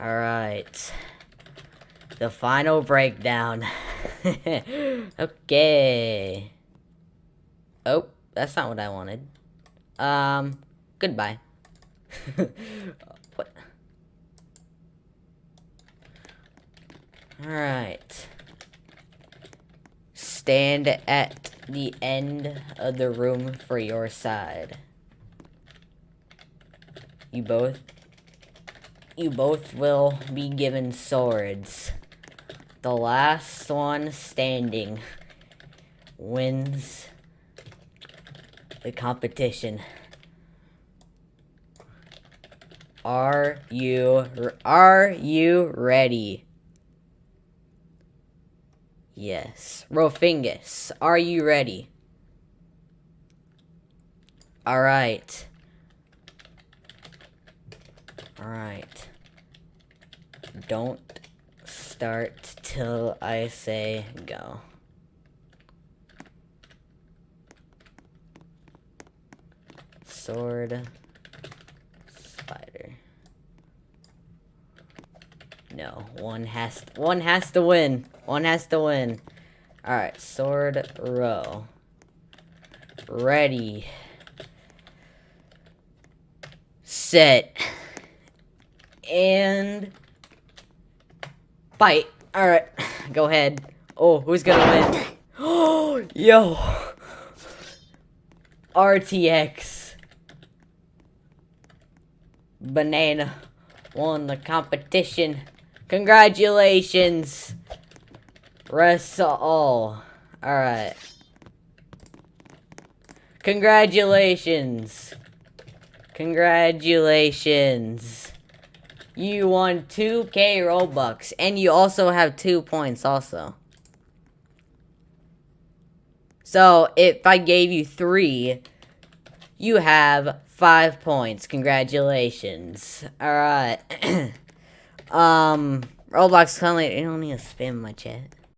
Alright. The final breakdown. okay. Oh, that's not what I wanted. Um, goodbye. what? Alright. Stand at the end of the room for your side. You both you both will be given swords. The last one standing wins the competition. Are you are you ready? Yes. Rofingus, are you ready? Alright. Alright. Don't start till I say go. Sword. Spider. No, one has one has to win. One has to win. Alright, sword row. Ready. Set. And fight. Alright, go ahead. Oh, who's gonna win? Oh, yo. RTX. Banana won the competition. Congratulations. Rest all. Alright. Congratulations. Congratulations. You won 2k Robux. And you also have 2 points also. So, if I gave you 3, you have 5 points. Congratulations. Alright. um, Roblox you don't need to spam my chat.